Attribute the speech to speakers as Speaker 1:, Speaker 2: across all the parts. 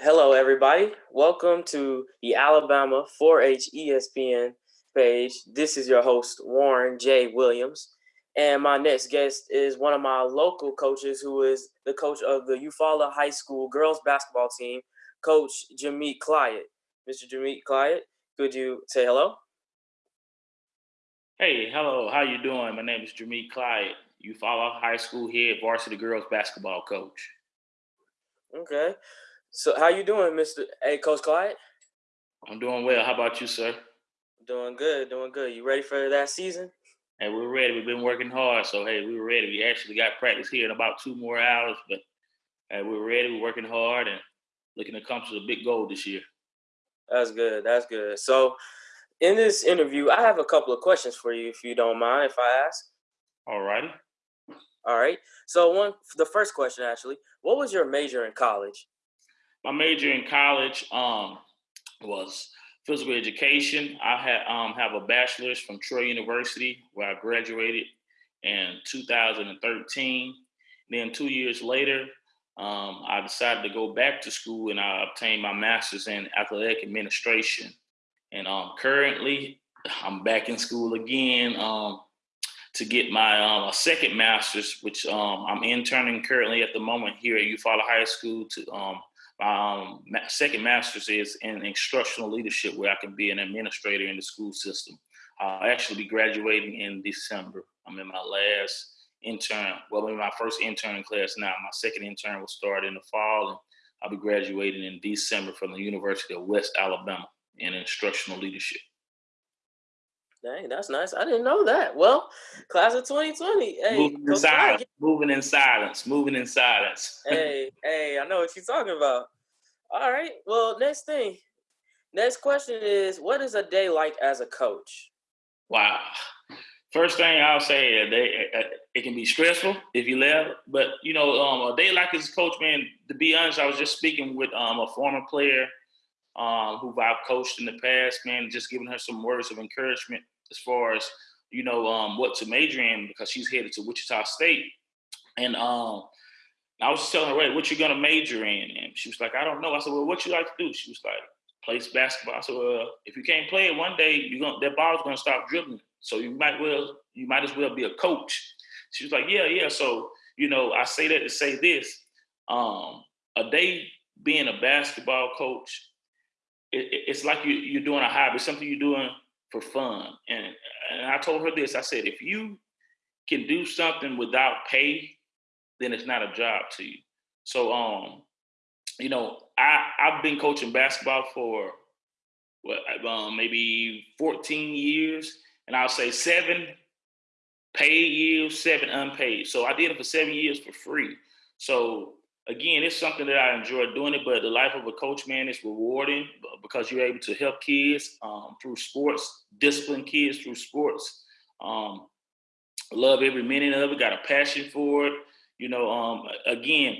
Speaker 1: Hello, everybody. Welcome to the Alabama 4 H ESPN page. This is your host, Warren J. Williams. And my next guest is one of my local coaches who is the coach of the Eufaula High School girls basketball team, Coach Jameet Clyott. Mr. Jameet Clyott, could you say hello?
Speaker 2: Hey, hello. How you doing? My name is Jameet Clyott. Eufaula High School head varsity girls basketball coach.
Speaker 1: Okay. So how you doing, Mr. Hey, Coach Clyott?
Speaker 2: I'm doing well. How about you, sir?
Speaker 1: Doing good, doing good. You ready for that season?
Speaker 2: Hey, we're ready. We've been working hard, so hey, we are ready. We actually got practice here in about two more hours, but hey, we're ready. We're working hard and looking to accomplish a big goal this year.
Speaker 1: That's good. That's good. So, in this interview, I have a couple of questions for you, if you don't mind, if I ask.
Speaker 2: All righty.
Speaker 1: All right. So, one, the first question actually, what was your major in college?
Speaker 2: My major in college um, was physical education. I had um, have a bachelor's from Troy University where I graduated in 2013. Then two years later, um, I decided to go back to school and I obtained my master's in athletic administration. And um, currently, I'm back in school again um, to get my um, second master's, which um, I'm interning currently at the moment here at Eufaula High School to um, second master's is in instructional leadership, where I can be an administrator in the school system. I'll actually be graduating in December. I'm in my last intern, well, in my first intern class now. My second intern will start in the fall, and I'll be graduating in December from the University of West Alabama in instructional leadership.
Speaker 1: Dang, that's nice. I didn't know that. Well, class of 2020. Hey,
Speaker 2: moving in silence. Moving in silence. Moving in silence.
Speaker 1: hey, hey, I know what you're talking about. All right. Well, next thing. Next question is what is a day like as a coach?
Speaker 2: Wow. First thing I'll say, a day, it can be stressful if you left, but you know, um, a day like as a coach, man. To be honest, I was just speaking with um, a former player um, who I've coached in the past, man, just giving her some words of encouragement as far as you know um, what to major in because she's headed to Wichita State, and um, I was telling her, "Wait, what you gonna major in?" And she was like, "I don't know." I said, "Well, what you like to do?" She was like, "Play basketball." I said, "Well, if you can't play it one day, you're gonna that ball's gonna stop dribbling. So you might well you might as well be a coach." She was like, "Yeah, yeah." So you know, I say that to say this: um, a day being a basketball coach it, it's like you, you're doing a hobby, something you're doing for fun. And, and I told her this I said, if you can do something without pay, then it's not a job to you. So, um, you know, I, I've been coaching basketball for what, um, maybe 14 years, and I'll say seven paid years, seven unpaid. So I did it for seven years for free. So again, it's something that I enjoy doing it, but the life of a coach, man, is rewarding because you're able to help kids um, through sports, discipline kids through sports. Um, love every minute of it, got a passion for it. You know, um, again,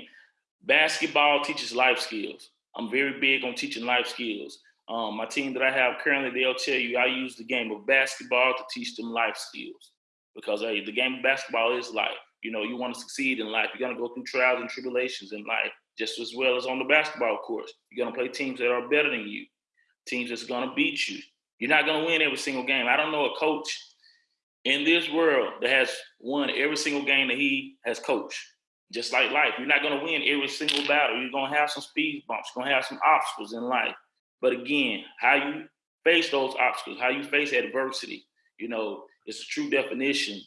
Speaker 2: basketball teaches life skills. I'm very big on teaching life skills. Um, my team that I have currently, they'll tell you I use the game of basketball to teach them life skills because hey, the game of basketball is life. You know, you want to succeed in life. You're going to go through trials and tribulations in life, just as well as on the basketball course. You're going to play teams that are better than you, teams that's going to beat you. You're not going to win every single game. I don't know a coach in this world that has won every single game that he has coached. Just like life, you're not going to win every single battle. You're going to have some speed bumps. You're going to have some obstacles in life. But again, how you face those obstacles, how you face adversity, you know, it's a true definition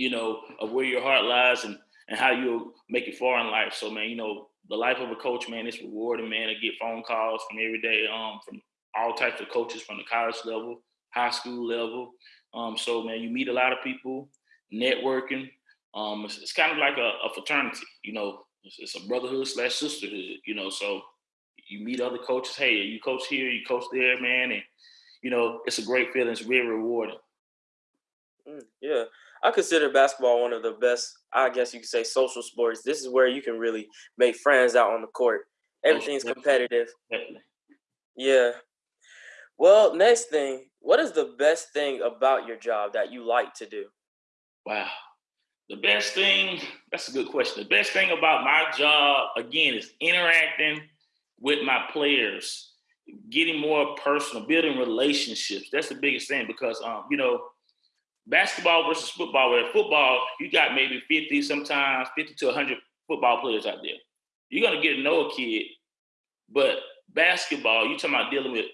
Speaker 2: you know, of where your heart lies and and how you'll make it far in life. So man, you know, the life of a coach, man, it's rewarding, man. to get phone calls from every day, um, from all types of coaches from the college level, high school level. Um, so man, you meet a lot of people, networking. Um, it's, it's kind of like a, a fraternity, you know. It's, it's, a brotherhood slash sisterhood, you know. So you meet other coaches. Hey, you coach here, you coach there, man, and you know it's a great feeling. It's very rewarding.
Speaker 1: Mm, yeah, I consider basketball one of the best, I guess you could say, social sports. This is where you can really make friends out on the court. Everything's competitive. Yeah. Well, next thing, what is the best thing about your job that you like to do?
Speaker 2: Wow. The best thing, that's a good question. The best thing about my job, again, is interacting with my players, getting more personal, building relationships. That's the biggest thing because um, you know, basketball versus football. Where football, you got maybe 50, sometimes 50 to 100 football players out there. You're gonna get to know a kid, but basketball, you're talking about dealing with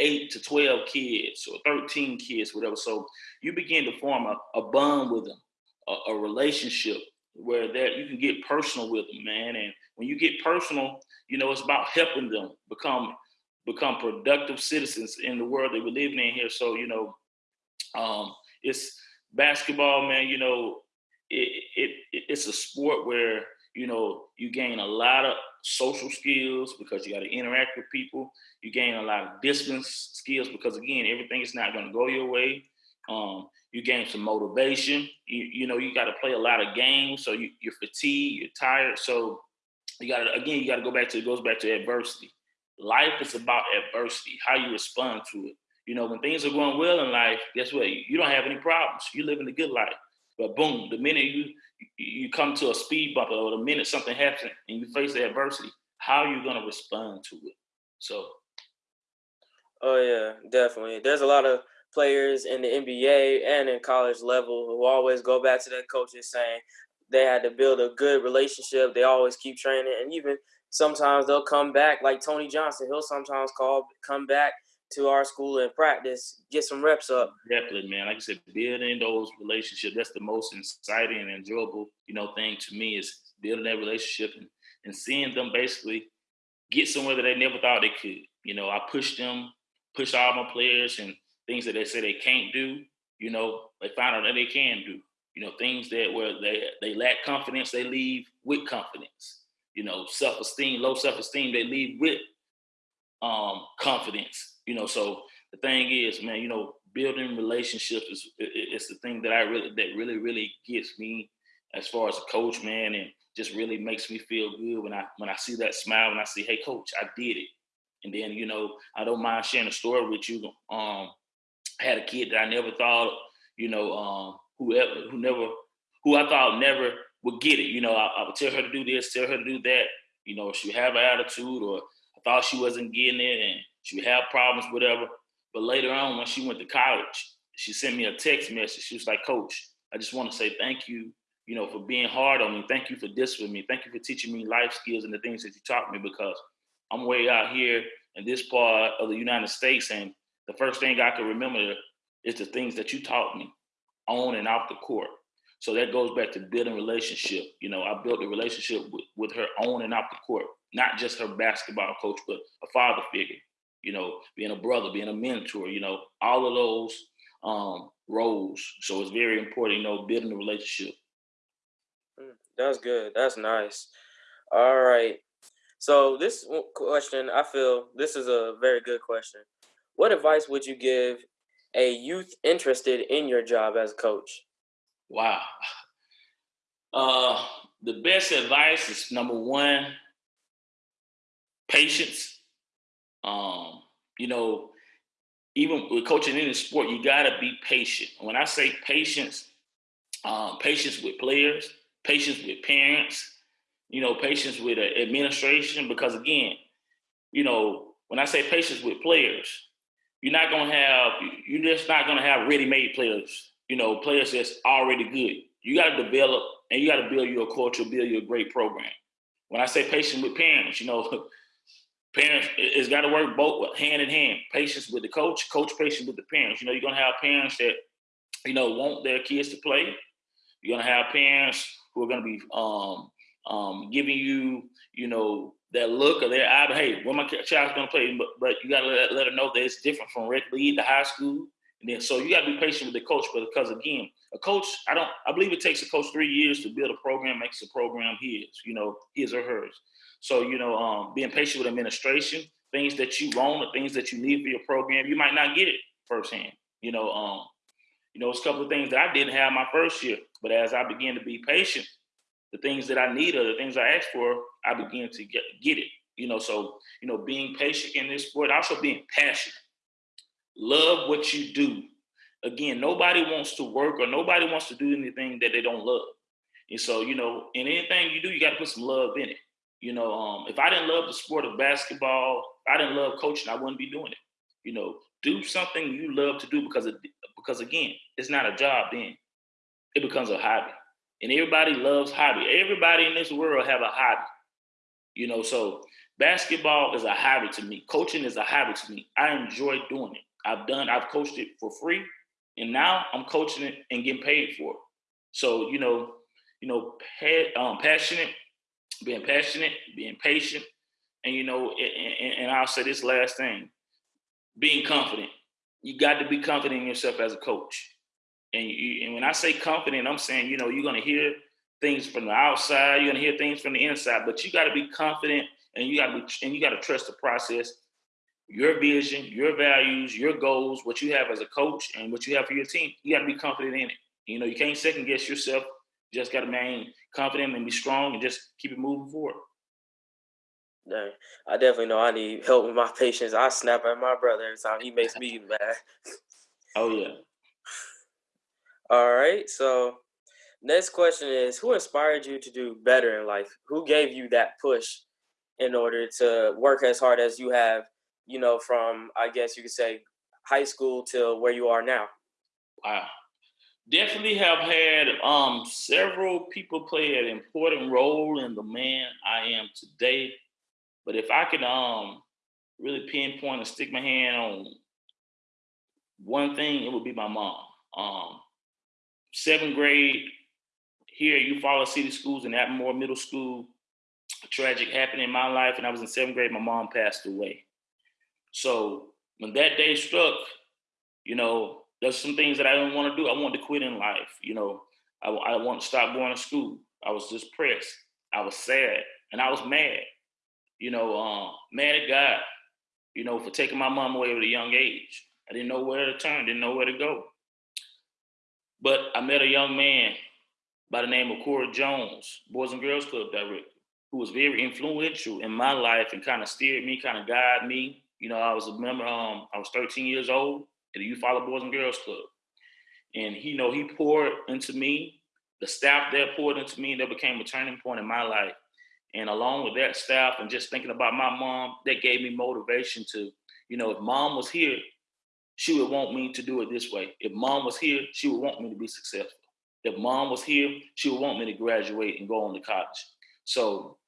Speaker 2: eight to 12 kids or 13 kids, whatever. So you begin to form a, a bond with them, a, a relationship where that you can get personal with them, man. And when you get personal, you know, it's about helping them become become productive citizens in the world that we're living in here. So, you know, um, it's basketball, man, you know, it, it, it it's a sport where, you know, you gain a lot of social skills because you got to interact with people. You gain a lot of discipline skills because again, everything is not going to go your way. Um, you gain some motivation. You, you know, you got to play a lot of games, so you, you're fatigued, you're tired. So you got to again, you got to go back to it goes back to adversity. Life is about adversity, how you respond to it. You know, when things are going well in life, guess what? You don't have any problems. You're living a good life. But boom, the minute you you come to a speed bump or the minute something happens and you face the adversity, how are you going to respond to it? So.
Speaker 1: Oh yeah, definitely. There's a lot of players in the NBA and in college level who always go back to their coaches saying they had to build a good relationship. They always keep training, and even sometimes they'll come back. Like Tony Johnson, he'll sometimes call come back to our school and practice, get some reps up.
Speaker 2: Definitely, man. Like I said, building those relationships, that's the most exciting and enjoyable, you know, thing to me is building that relationship and, and seeing them basically get somewhere that they never thought they could. You know, I push them, push all my players and things that they say they can't do, you know, they find out that they can do. You know, things that where they they lack confidence, they leave with confidence. You know, self-esteem, low self-esteem, they leave with um confidence you know, so the thing is, man, you know, building relationships is it's the thing that I really that really really gets me as far as a coach, man, and just really makes me feel good when I when I see that smile and I see, hey, coach, I did it. And then you know, I don't mind sharing a story with you. Um, I had a kid that I never thought, you know, um, whoever who never who I thought never would get it. You know, I, I would tell her to do this, tell her to do that. You know, she have an attitude, or I thought she wasn't getting it, and she would have problems, whatever. But later on, when she went to college, she sent me a text message. She was like, Coach, I just want to say thank you, you know, for being hard on me. Thank you for this with me. Thank you for teaching me life skills and the things that you taught me because I'm way out here in this part of the United States. And the first thing I can remember is the things that you taught me on and off the court. So that goes back to building relationship. You know, I built a relationship with, with her on and off the court, not just her basketball coach, but a father figure you know, being a brother, being a mentor, you know, all of those um, roles. So it's very important, you know, building a relationship.
Speaker 1: Mm, that's good. That's nice. All right. So this question, I feel this is a very good question. What advice would you give a youth interested in your job as a coach?
Speaker 2: Wow. Uh, the best advice is number one, patience um, you know, even with coaching in the sport, you gotta be patient. When I say patience, um, patience with players, patience with parents, you know, patience with uh, administration. Because again, you know, when I say patience with players, you're not gonna have, you're just not gonna have ready-made players. You know, players that's already good. You got to develop and you got to build your culture, build your great program. When I say patience with parents, you know, parents it's got to work both hand in hand. Patience with the coach coach patience with the parents. You know you're going to have parents that you know want their kids to play. You're going to have parents who are going to be um, um, giving you you know that look or their eye hey when my child's going to play? But, but you got to let, let them know that it's different from rec league to high school. And then so you got to be patient with the coach because again a coach i don't i believe it takes a coach three years to build a program makes a program his you know his or hers so, you know, um, being patient with administration, things that you want or things that you need for your program, you might not get it firsthand. You know, um, you know, it's a couple of things that I didn't have my first year, but as I began to be patient, the things that I need or the things I asked for, I began to get get it. You know, so you know, being patient in this sport, also being passionate. Love what you do. Again, nobody wants to work or nobody wants to do anything that they don't love. And so, you know, in anything you do, you got to put some love in it. You know, um, if I didn't love the sport of basketball, I didn't love coaching, I wouldn't be doing it. You know, do something you love to do because of, because again, it's not a job then. It becomes a hobby. And everybody loves hobby. Everybody in this world have a hobby. You know, so basketball is a hobby to me. Coaching is a hobby to me. I enjoy doing it. I've done, I've coached it for free, and now I'm coaching it and getting paid for it. So, you know, you know, um, passionate, being passionate, being patient, and you know, and, and I'll say this last thing: being confident. You got to be confident in yourself as a coach. And, you, and when I say confident, I'm saying you know you're going to hear things from the outside, you're to hear things from the inside, but you got to be confident and you got to and you got to trust the process your vision, your values, your goals, what you have as a coach, and what you have for your team. You got to be confident in it. You know, you can't second guess yourself. You just got to remain confident and be strong and just keep it moving forward.
Speaker 1: Dang. I definitely know I need help with my patience. I snap at my brother every time he makes me mad.
Speaker 2: Oh yeah.
Speaker 1: All right. So next question is who inspired you to do better in life? Who gave you that push in order to work as hard as you have, you know, from I guess you could say high school till where you are now?
Speaker 2: Wow. Definitely have had um, several people play an important role in the man I am today. But if I could um really pinpoint and stick my hand on one thing, it would be my mom. Um, seventh grade here at Eufaula City Schools in Admiral Moorer Middle School, A tragic happened in my life, and I was in seventh grade. My mom passed away. So when that day struck, you know, there's some things that I didn't want to do. I wanted to quit in life. You know, I, I wanted to stop going to school. I was just pressed. I was sad, and I was mad you know, um, mad at God, you know, for taking my mom away at a young age. I didn't know where to turn, didn't know where to go. But I met a young man by the name of Corey Jones, Boys and Girls Club director, who was very influential in my life and kind of steered me, kind of guided me. You know, I was a member, um, I was 13 years old at the Eufaula Boys and Girls Club. And he, you know, he poured into me, the staff there poured into me, that became a turning point in my life. And along with that staff and just thinking about my mom, that gave me motivation to, you know, if mom was here, she would want me to do it this way. If mom was here, she would want me to be successful. If mom was here, she would want me to graduate and go on to college. So,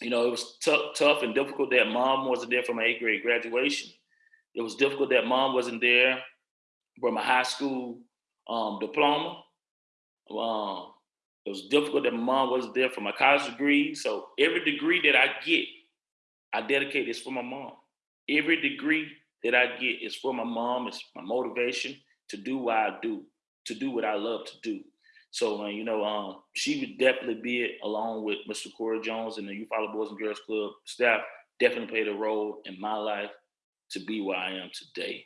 Speaker 2: you know, it was tough, tough and difficult that mom wasn't there for my eighth grade graduation. It was difficult that mom wasn't there for my high school um, diploma. Um, it was difficult that mom wasn't there for my college degree. So every degree that I get, I dedicate is for my mom. Every degree that I get is for my mom. It's my motivation to do what I do, to do what I love to do. So, you know, um, she would definitely be it along with Mr. Corey Jones and the Eufaula Boys and Girls Club staff. Definitely played a role in my life to be where I am today.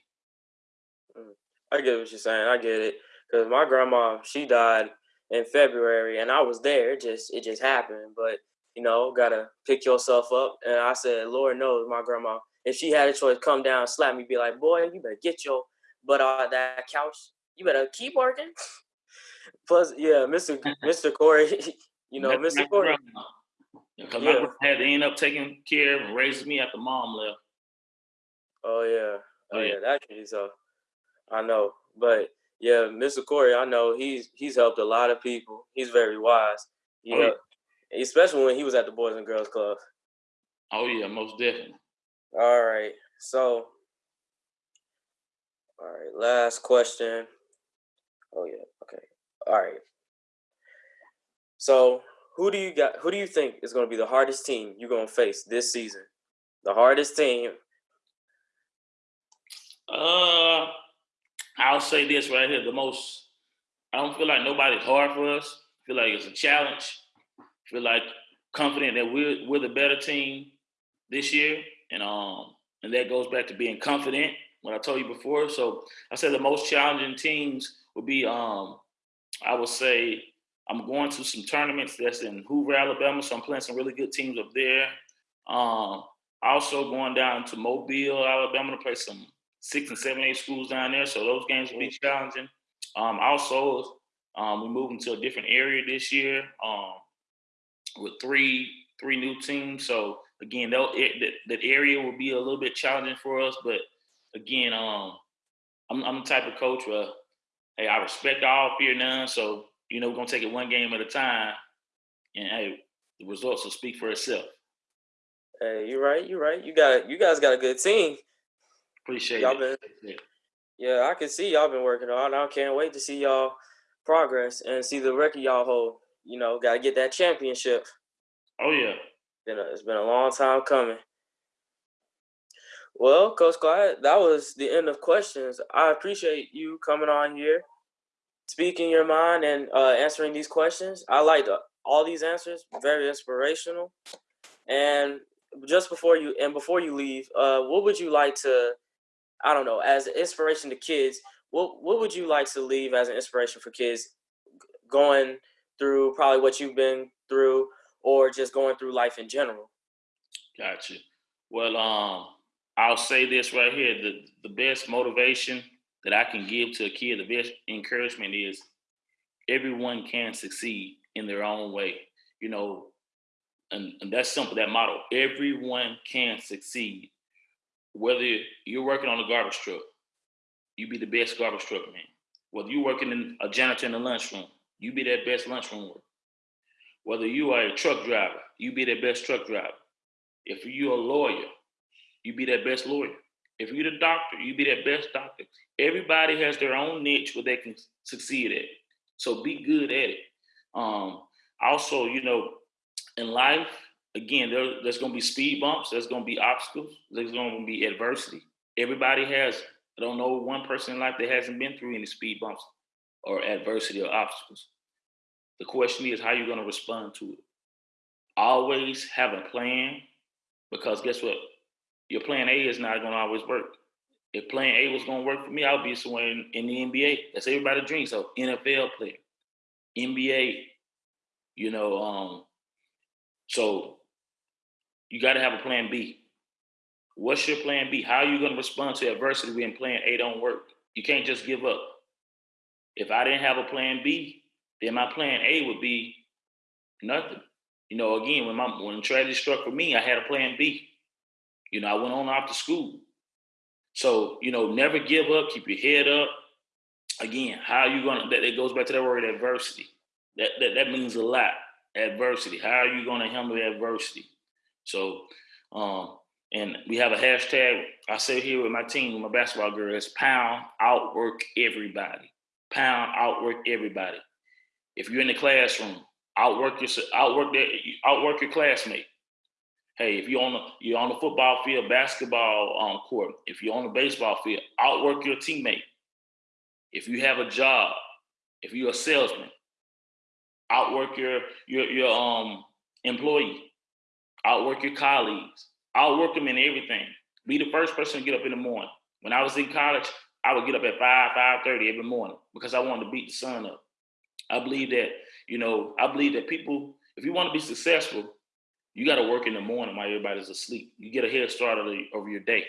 Speaker 1: I get what you're saying. I get it because my grandma she died in February, and I was there. It just it just happened, but you know, gotta pick yourself up. And I said, Lord knows, my grandma, if she had a choice, come down, slap me, be like, boy, you better get your butt out that couch. You better keep working. Plus, yeah, Mr. Mr. Corey, you know, That's Mr. Corey.
Speaker 2: Because yeah. my had to end up taking care of and raising me after mom left.
Speaker 1: Oh yeah. Oh, oh yeah, yeah. that so. Uh, I know. But yeah, Mr. Corey, I know he's he's helped a lot of people. He's very wise. You oh, know, yeah. especially when he was at the Boys and Girls Club.
Speaker 2: Oh yeah, most definitely.
Speaker 1: All right. So all right, last question. Oh yeah. All right. So who do you got who do you think is gonna be the hardest team you're gonna face this season? The hardest team.
Speaker 2: Uh I'll say this right here: the most. I don't feel like nobody's hard for us. I feel like it's a challenge. I feel like confident that we're we're the better team this year, and um, and that goes back to being confident. What I told you before. So I said the most challenging teams would be um, I would say I'm going to some tournaments that's in Hoover, Alabama. So I'm playing some really good teams up there. Um, also going down to Mobile, Alabama to play some six and seven, eight schools down there. So those games will be challenging. Um, also, um, we're moving to a different area this year um, with three three new teams. So again, that that area will be a little bit challenging for us. But again, um, I'm, I'm the type of coach where hey, I respect all, fear none. So you know, we're gonna take it one game at a time, and hey, the results will speak for itself.
Speaker 1: Hey, you're right. You're right. You got you guys got a good team.
Speaker 2: Appreciate
Speaker 1: y'all
Speaker 2: it.
Speaker 1: Been, yeah, I can see y'all been working on. I can't wait to see y'all progress and see the record y'all hold. You know, got to get that championship.
Speaker 2: Oh yeah.
Speaker 1: Been a, it's been a long time coming. Well, Coach Clyde, that was the end of questions. I appreciate you coming on here, speaking your mind, and uh, answering these questions. I liked all these answers, very inspirational. And just before you and before you leave, uh, what would you like to, I don't know, as an inspiration to kids? What what would you like to leave as an inspiration for kids going through probably what you've been through, or just going through life in general?
Speaker 2: Gotcha. Well, um, I'll say this right here: the the best motivation that I can give to a kid, the best encouragement is everyone can succeed in their own way. You know, and, and that's simple, that motto. Everyone can succeed. Whether you're working on a garbage truck, you be the best garbage truck man. Whether you're working in a janitor in the lunchroom, you be that best lunchroom worker. Whether you are a truck driver, you be that best truck driver. If you're a lawyer, you be that best lawyer. If you're the doctor, you be that best doctor. Everybody has their own niche where they can succeed at. So be good at it. Um, also, you know, in life, again, there, there's going to be speed bumps. There's going to be obstacles. There's going to be adversity. Everybody has. I don't know one person in life that hasn't been through any speed bumps or adversity or obstacles. The question is how you're going to respond to it. Always have a plan because guess what? Your plan A is not going to always work. If plan A was going to work for me, I'll be somewhere in, in the NBA. That's everybody's dream. So NFL player, NBA, you know, um, so you got to have a plan B. What's your plan B? How are you going to respond to adversity when plan A don't work? You can't just give up. If I didn't have a plan B, then my plan A would be nothing. You know, again, when my when tragedy struck for me, I had a plan B. You know, I went on after school. So, you know, never give up, keep your head up. Again, how are you gonna that it goes back to that word adversity. That that, that means a lot adversity. How are you going to handle adversity? So, um, and we have a hashtag. I say here with my team, my basketball girls, pound outwork everybody. Pound outwork everybody. If you're in the classroom, outwork your outwork that outwork your classmate. Hey, if you're on the you're on the football field, basketball um, court, if you're on the baseball field, outwork your teammate. If you have a job, if you're a salesman, outwork your your your um employee, outwork your colleagues, outwork them in everything. Be the first person to get up in the morning. When I was in college, I would get up at five, five thirty every morning because I wanted to beat the sun up. I believe that you know I believe that people, if you want to be successful, you got to work in the morning while everybody's asleep. You get a head start over your day.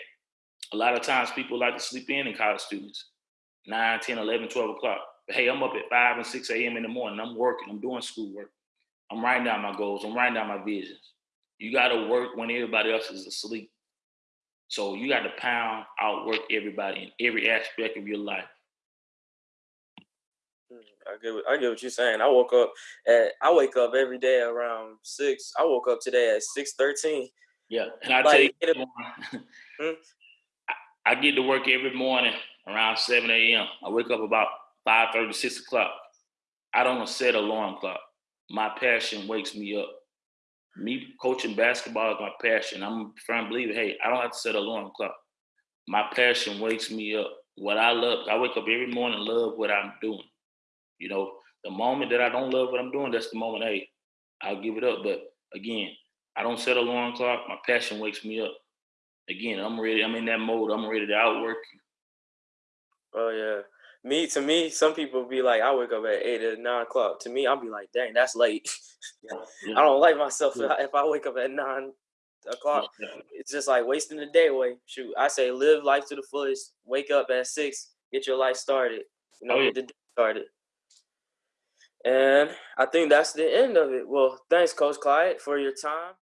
Speaker 2: A lot of times people like to sleep in in college students, 9, 10, 11, 12 o'clock. But hey, I'm up at 5 and 6 a.m. in the morning. I'm working. I'm doing schoolwork. I'm writing down my goals. I'm writing down my visions. You got to work when everybody else is asleep. So you got to pound, outwork everybody in every aspect of your life.
Speaker 1: Hmm, I get what, I get what you're saying. I woke up at I wake up every day around six. I woke up today at six thirteen.
Speaker 2: Yeah, and I like, tell you, hmm? I, I get to work every morning around seven a.m. I wake up about 5 30, 6 o'clock. I don't set alarm clock. My passion wakes me up. Me coaching basketball is my passion. I'm a firm believer, hey, I don't have to set alarm clock. My passion wakes me up. What I love, I wake up every morning love what I'm doing. You know, the moment that I don't love what I'm doing, that's the moment, hey, I'll give it up. But again, I don't set alarm clock. My passion wakes me up. Again, I'm ready. I'm in that mode. I'm ready to outwork you.
Speaker 1: Oh yeah me to me, some people be like, I wake up at eight or nine o'clock. To me, I'll be like, dang, that's late. Yeah, yeah. I don't like myself yeah. if I wake up at nine o'clock. It's just like wasting the day away. Shoot, I say live life to the fullest. Wake up at six, get your life started. You oh, know, oh, get the day started. And I think that's the end of it. Well, thanks, Coach Clyde, for your time.